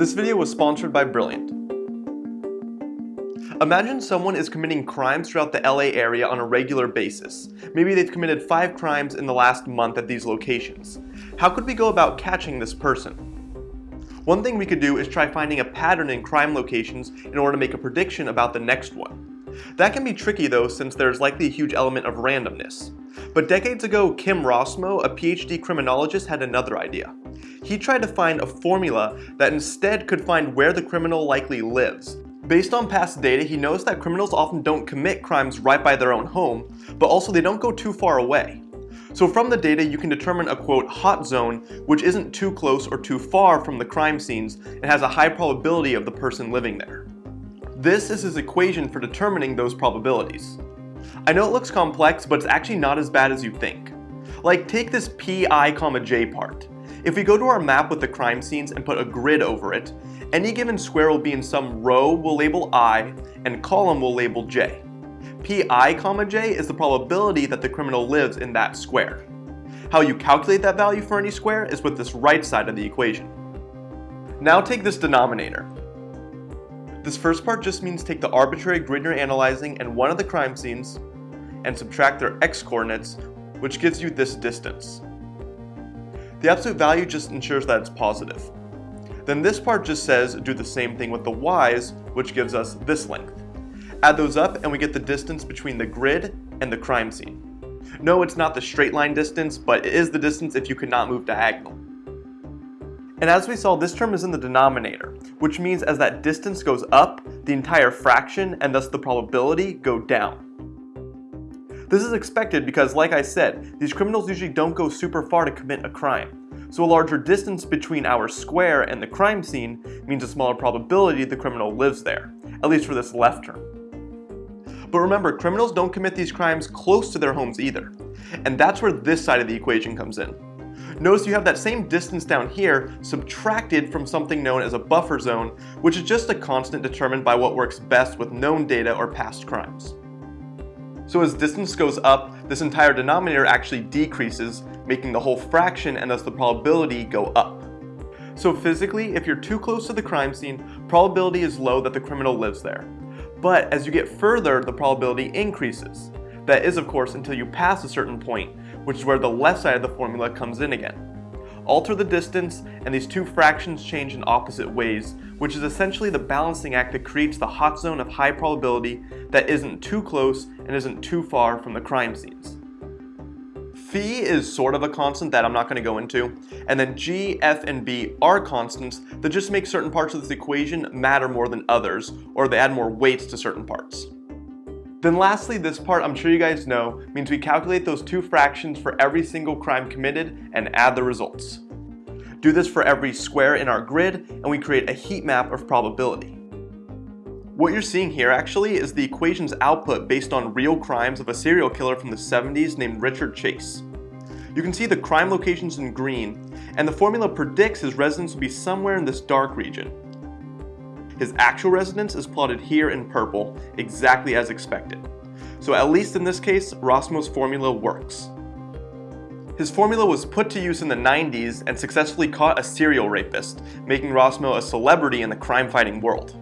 This video was sponsored by Brilliant. Imagine someone is committing crimes throughout the LA area on a regular basis. Maybe they've committed five crimes in the last month at these locations. How could we go about catching this person? One thing we could do is try finding a pattern in crime locations in order to make a prediction about the next one. That can be tricky though since there's likely a huge element of randomness. But decades ago, Kim Rossmo, a PhD criminologist, had another idea. He tried to find a formula that instead could find where the criminal likely lives, Based on past data, he knows that criminals often don't commit crimes right by their own home, but also they don't go too far away. So from the data, you can determine a quote hot zone, which isn't too close or too far from the crime scenes and has a high probability of the person living there. This is his equation for determining those probabilities. I know it looks complex, but it's actually not as bad as you think. Like take this pi comma j part. If we go to our map with the crime scenes and put a grid over it, any given square will be in some row we'll label i, and column we'll label j. pi comma j is the probability that the criminal lives in that square. How you calculate that value for any square is with this right side of the equation. Now take this denominator. This first part just means take the arbitrary grid you're analyzing and one of the crime scenes and subtract their x-coordinates, which gives you this distance. The absolute value just ensures that it's positive. Then this part just says do the same thing with the y's, which gives us this length. Add those up and we get the distance between the grid and the crime scene. No, it's not the straight line distance, but it is the distance if you cannot move diagonal. And as we saw, this term is in the denominator, which means as that distance goes up, the entire fraction and thus the probability go down. This is expected because, like I said, these criminals usually don't go super far to commit a crime. So a larger distance between our square and the crime scene means a smaller probability the criminal lives there, at least for this left term. But remember, criminals don't commit these crimes close to their homes either. And that's where this side of the equation comes in. Notice you have that same distance down here subtracted from something known as a buffer zone, which is just a constant determined by what works best with known data or past crimes. So as distance goes up, this entire denominator actually decreases, making the whole fraction and thus the probability go up. So physically, if you're too close to the crime scene, probability is low that the criminal lives there. But as you get further, the probability increases. That is, of course, until you pass a certain point, which is where the left side of the formula comes in again. Alter the distance, and these two fractions change in opposite ways, which is essentially the balancing act that creates the hot zone of high probability that isn't too close and isn't too far from the crime scenes. Phi is sort of a constant that I'm not going to go into, and then G, F, and B are constants that just make certain parts of this equation matter more than others, or they add more weights to certain parts. Then lastly, this part I'm sure you guys know means we calculate those two fractions for every single crime committed and add the results. Do this for every square in our grid, and we create a heat map of probability. What you're seeing here actually is the equation's output based on real crimes of a serial killer from the 70s named Richard Chase. You can see the crime locations in green, and the formula predicts his residence will be somewhere in this dark region. His actual residence is plotted here in purple, exactly as expected. So at least in this case, Rossmo's formula works. His formula was put to use in the 90s and successfully caught a serial rapist, making Rossmo a celebrity in the crime-fighting world.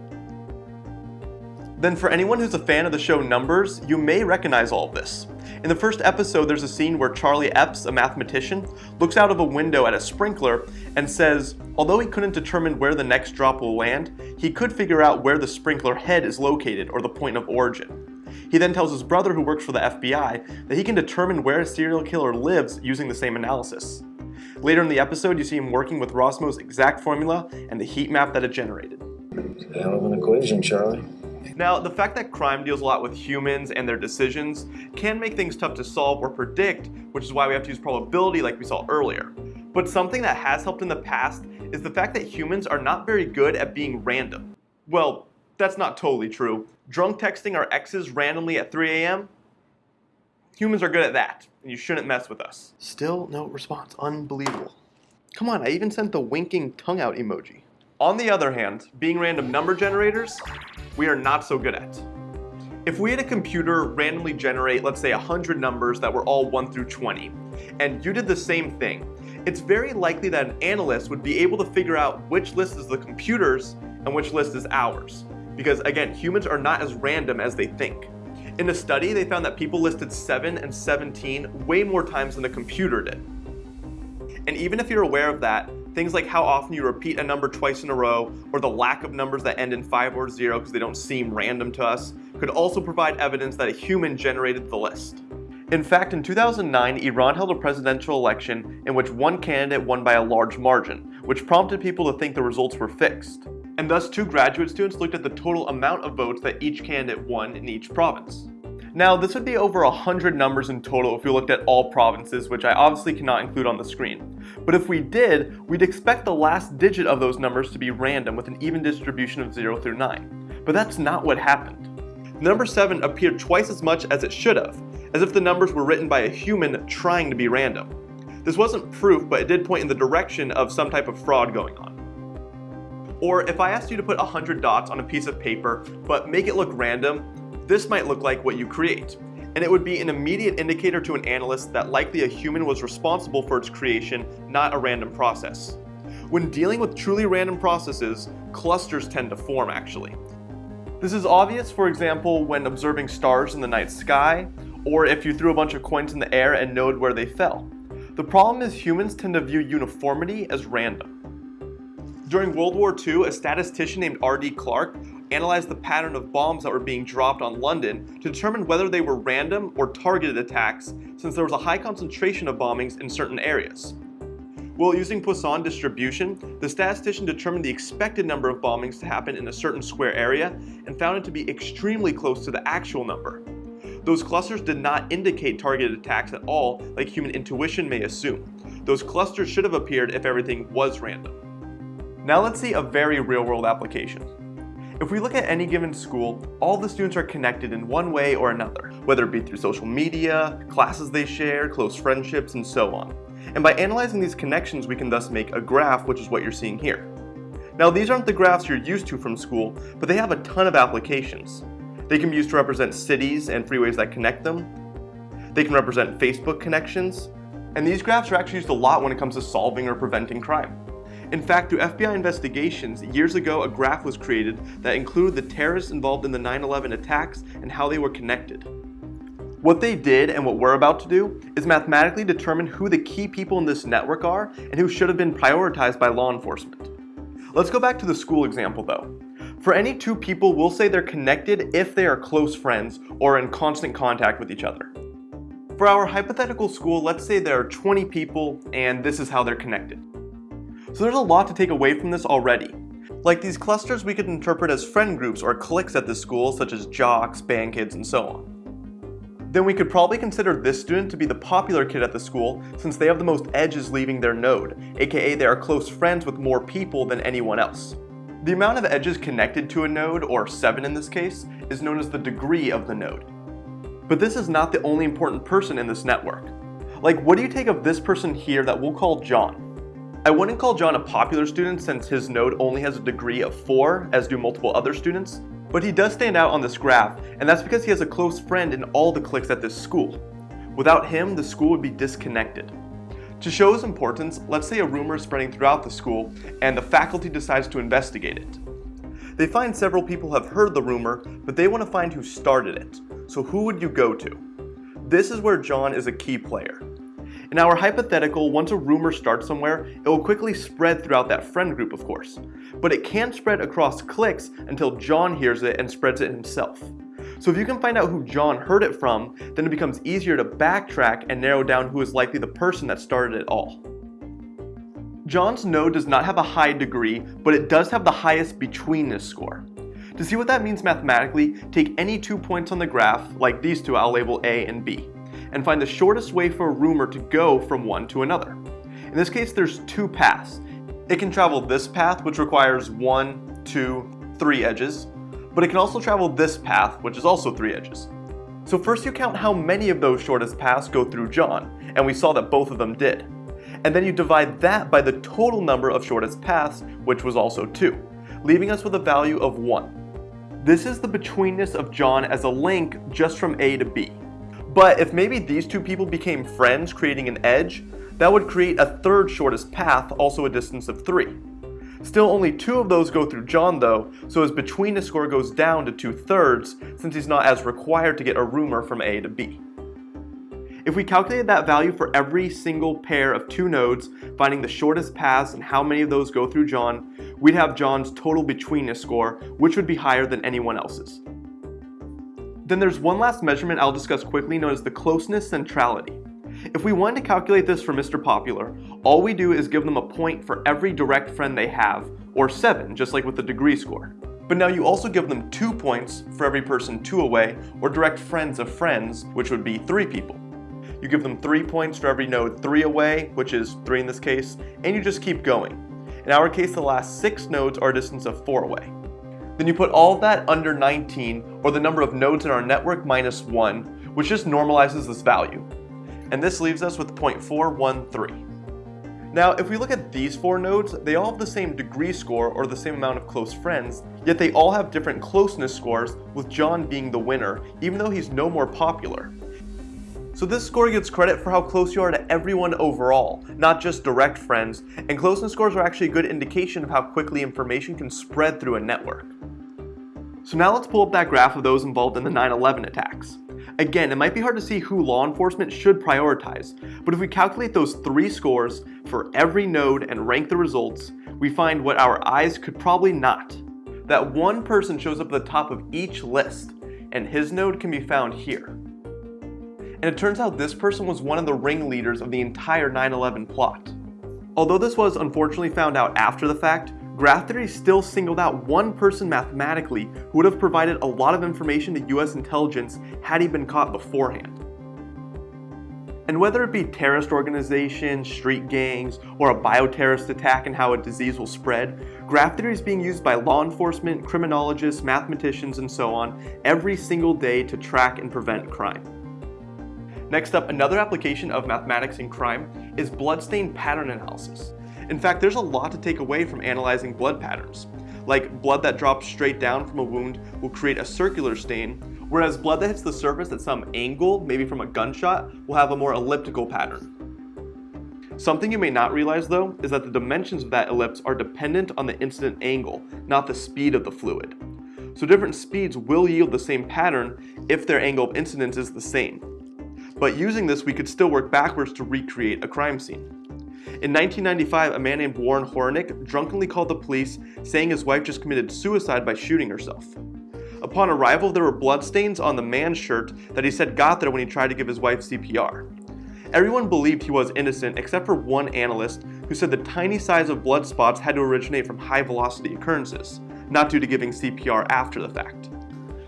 Then for anyone who's a fan of the show Numbers, you may recognize all of this. In the first episode, there's a scene where Charlie Epps, a mathematician, looks out of a window at a sprinkler and says, although he couldn't determine where the next drop will land, he could figure out where the sprinkler head is located or the point of origin. He then tells his brother who works for the FBI that he can determine where a serial killer lives using the same analysis. Later in the episode, you see him working with Rossmo's exact formula and the heat map that it generated. Hell of an equation, Charlie. Now, the fact that crime deals a lot with humans and their decisions can make things tough to solve or predict, which is why we have to use probability like we saw earlier. But something that has helped in the past is the fact that humans are not very good at being random. Well, that's not totally true. Drunk texting our exes randomly at 3 a.m.? Humans are good at that, and you shouldn't mess with us. Still no response. Unbelievable. Come on, I even sent the winking tongue out emoji. On the other hand, being random number generators, we are not so good at. If we had a computer randomly generate, let's say 100 numbers that were all 1 through 20, and you did the same thing, it's very likely that an analyst would be able to figure out which list is the computer's and which list is ours. Because again, humans are not as random as they think. In a study, they found that people listed 7 and 17 way more times than the computer did. And even if you're aware of that, things like how often you repeat a number twice in a row, or the lack of numbers that end in 5 or 0 because they don't seem random to us, could also provide evidence that a human generated the list. In fact, in 2009, Iran held a presidential election in which one candidate won by a large margin, which prompted people to think the results were fixed. And thus, two graduate students looked at the total amount of votes that each candidate won in each province. Now, this would be over 100 numbers in total if we looked at all provinces, which I obviously cannot include on the screen. But if we did, we'd expect the last digit of those numbers to be random with an even distribution of 0 through 9. But that's not what happened. Number 7 appeared twice as much as it should have, as if the numbers were written by a human trying to be random. This wasn't proof, but it did point in the direction of some type of fraud going on. Or if I asked you to put 100 dots on a piece of paper, but make it look random, this might look like what you create, and it would be an immediate indicator to an analyst that likely a human was responsible for its creation, not a random process. When dealing with truly random processes, clusters tend to form actually. This is obvious, for example, when observing stars in the night sky, or if you threw a bunch of coins in the air and knowed where they fell. The problem is humans tend to view uniformity as random. During World War II, a statistician named R.D. Clarke analyzed the pattern of bombs that were being dropped on London to determine whether they were random or targeted attacks since there was a high concentration of bombings in certain areas. While using Poisson distribution, the statistician determined the expected number of bombings to happen in a certain square area and found it to be extremely close to the actual number. Those clusters did not indicate targeted attacks at all like human intuition may assume. Those clusters should have appeared if everything was random. Now let's see a very real-world application. If we look at any given school, all the students are connected in one way or another, whether it be through social media, classes they share, close friendships, and so on. And by analyzing these connections, we can thus make a graph, which is what you're seeing here. Now, these aren't the graphs you're used to from school, but they have a ton of applications. They can be used to represent cities and freeways that connect them. They can represent Facebook connections. And these graphs are actually used a lot when it comes to solving or preventing crime. In fact, through FBI investigations, years ago a graph was created that included the terrorists involved in the 9-11 attacks and how they were connected. What they did and what we're about to do is mathematically determine who the key people in this network are and who should have been prioritized by law enforcement. Let's go back to the school example though. For any two people, we'll say they're connected if they are close friends or in constant contact with each other. For our hypothetical school, let's say there are 20 people and this is how they're connected. So there's a lot to take away from this already. Like these clusters we could interpret as friend groups or cliques at the school such as jocks, band kids, and so on. Then we could probably consider this student to be the popular kid at the school since they have the most edges leaving their node, aka they are close friends with more people than anyone else. The amount of edges connected to a node, or 7 in this case, is known as the degree of the node. But this is not the only important person in this network. Like what do you take of this person here that we'll call John? I wouldn't call John a popular student since his node only has a degree of 4, as do multiple other students, but he does stand out on this graph, and that's because he has a close friend in all the cliques at this school. Without him, the school would be disconnected. To show his importance, let's say a rumor is spreading throughout the school, and the faculty decides to investigate it. They find several people have heard the rumor, but they want to find who started it. So who would you go to? This is where John is a key player. In our hypothetical, once a rumor starts somewhere, it will quickly spread throughout that friend group, of course. But it can't spread across clicks until John hears it and spreads it himself. So if you can find out who John heard it from, then it becomes easier to backtrack and narrow down who is likely the person that started it all. John's node does not have a high degree, but it does have the highest betweenness score. To see what that means mathematically, take any two points on the graph, like these two I'll label A and B and find the shortest way for a rumor to go from one to another. In this case, there's two paths. It can travel this path, which requires one, two, three edges, but it can also travel this path, which is also three edges. So first you count how many of those shortest paths go through John, and we saw that both of them did. And then you divide that by the total number of shortest paths, which was also 2, leaving us with a value of 1. This is the betweenness of John as a link just from A to B. But if maybe these two people became friends, creating an edge, That would create a third shortest path, also a distance of 3. Still, only two of those go through John though, so his betweenness score goes down to 2 thirds since he's not as required to get a rumor from A to B. If we calculated that value for every single pair of two nodes, finding the shortest paths and how many of those go through John, we'd have John's total betweenness score, which would be higher than anyone else's. Then there's one last measurement I'll discuss quickly known as the closeness centrality. If we wanted to calculate this for Mr. Popular, all we do is give them a point for every direct friend they have, or 7, just like with the degree score. But now you also give them 2 points for every person 2 away, or direct friends of friends, which would be 3 people. You give them 3 points for every node 3 away, which is 3 in this case, and you just keep going. In our case, the last 6 nodes are a distance of 4 away. Then you put all that under 19, or the number of nodes in our network minus 1, which just normalizes this value and this leaves us with 0.413. Now, if we look at these four nodes, they all have the same degree score or the same amount of close friends, yet they all have different closeness scores, with John being the winner, even though he's no more popular. So this score gets credit for how close you are to everyone overall, not just direct friends, and closeness scores are actually a good indication of how quickly information can spread through a network. So now let's pull up that graph of those involved in the 9-11 attacks. Again, it might be hard to see who law enforcement should prioritize, but if we calculate those three scores for every node and rank the results, we find what our eyes could probably not. That one person shows up at the top of each list, and his node can be found here. And it turns out this person was one of the ringleaders of the entire 9-11 plot. Although this was unfortunately found out after the fact, graph theory still singled out one person mathematically who would have provided a lot of information to US intelligence had he been caught beforehand. And whether it be terrorist organizations, street gangs, or a bioterrorist attack and how a disease will spread, graph theory is being used by law enforcement, criminologists, mathematicians, and so on every single day to track and prevent crime. Next up, another application of mathematics in crime is bloodstain pattern analysis. In fact, there's a lot to take away from analyzing blood patterns. Like blood that drops straight down from a wound will create a circular stain, whereas blood that hits the surface at some angle, maybe from a gunshot, will have a more elliptical pattern. Something you may not realize though, is that the dimensions of that ellipse are dependent on the incident angle, not the speed of the fluid. So different speeds will yield the same pattern if their angle of incidence is the same. But using this, we could still work backwards to recreate a crime scene. In 1995, a man named Warren Horinek drunkenly called the police saying his wife just committed suicide by shooting herself. Upon arrival, there were bloodstains on the man's shirt that he said got there when he tried to give his wife CPR. Everyone believed he was innocent except for one analyst who said the tiny size of blood spots had to originate from high velocity occurrences, not due to giving CPR after the fact.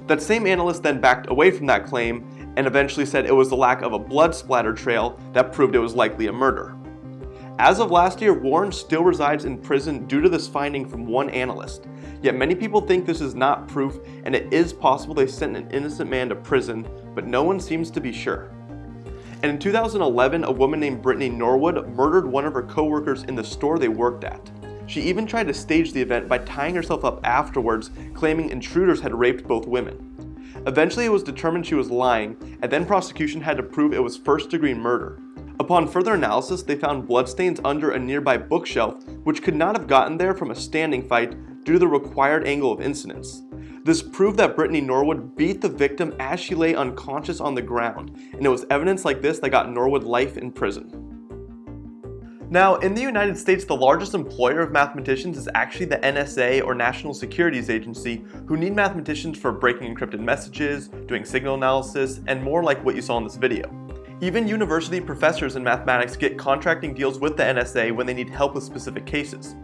That same analyst then backed away from that claim and eventually said it was the lack of a blood splatter trail that proved it was likely a murder. As of last year, Warren still resides in prison due to this finding from one analyst. Yet many people think this is not proof and it is possible they sent an innocent man to prison, but no one seems to be sure. And in 2011, a woman named Brittany Norwood murdered one of her coworkers in the store they worked at. She even tried to stage the event by tying herself up afterwards, claiming intruders had raped both women. Eventually it was determined she was lying, and then prosecution had to prove it was first degree murder. Upon further analysis, they found bloodstains under a nearby bookshelf, which could not have gotten there from a standing fight due to the required angle of incidence. This proved that Brittany Norwood beat the victim as she lay unconscious on the ground, and it was evidence like this that got Norwood life in prison. Now, in the United States, the largest employer of mathematicians is actually the NSA or National Securities Agency, who need mathematicians for breaking encrypted messages, doing signal analysis, and more like what you saw in this video. Even university professors in mathematics get contracting deals with the NSA when they need help with specific cases.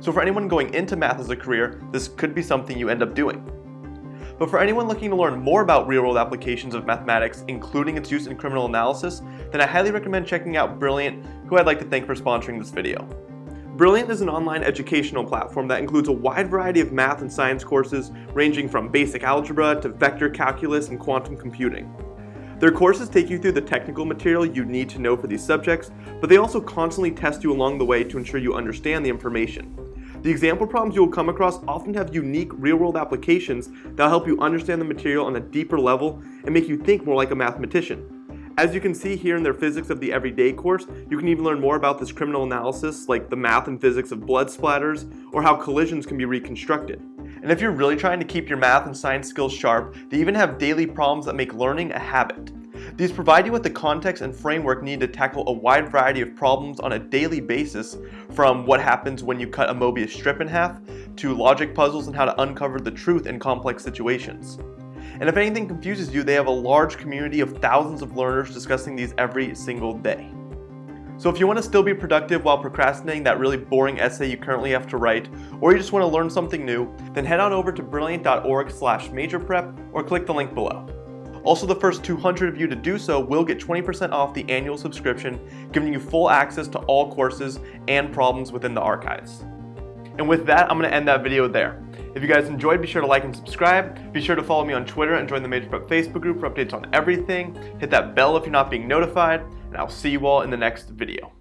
So for anyone going into math as a career, this could be something you end up doing. But for anyone looking to learn more about real-world applications of mathematics, including its use in criminal analysis, then I highly recommend checking out Brilliant, who I'd like to thank for sponsoring this video. Brilliant is an online educational platform that includes a wide variety of math and science courses ranging from basic algebra to vector calculus and quantum computing. Their courses take you through the technical material you need to know for these subjects, but they also constantly test you along the way to ensure you understand the information. The example problems you will come across often have unique real-world applications that will help you understand the material on a deeper level and make you think more like a mathematician. As you can see here in their Physics of the Everyday course, you can even learn more about this criminal analysis like the math and physics of blood splatters or how collisions can be reconstructed. And if you're really trying to keep your math and science skills sharp, they even have daily problems that make learning a habit. These provide you with the context and framework needed to tackle a wide variety of problems on a daily basis, from what happens when you cut a Mobius strip in half, to logic puzzles and how to uncover the truth in complex situations. And if anything confuses you, they have a large community of thousands of learners discussing these every single day. So if you want to still be productive while procrastinating that really boring essay you currently have to write, or you just want to learn something new, then head on over to brilliant.org slash majorprep or click the link below. Also, the first 200 of you to do so will get 20% off the annual subscription, giving you full access to all courses and problems within the archives. And with that, I'm to end that video there. If you guys enjoyed, be sure to like and subscribe. Be sure to follow me on Twitter and join the Major Prep Facebook group for updates on everything. Hit that bell if you're not being notified, and I'll see you all in the next video.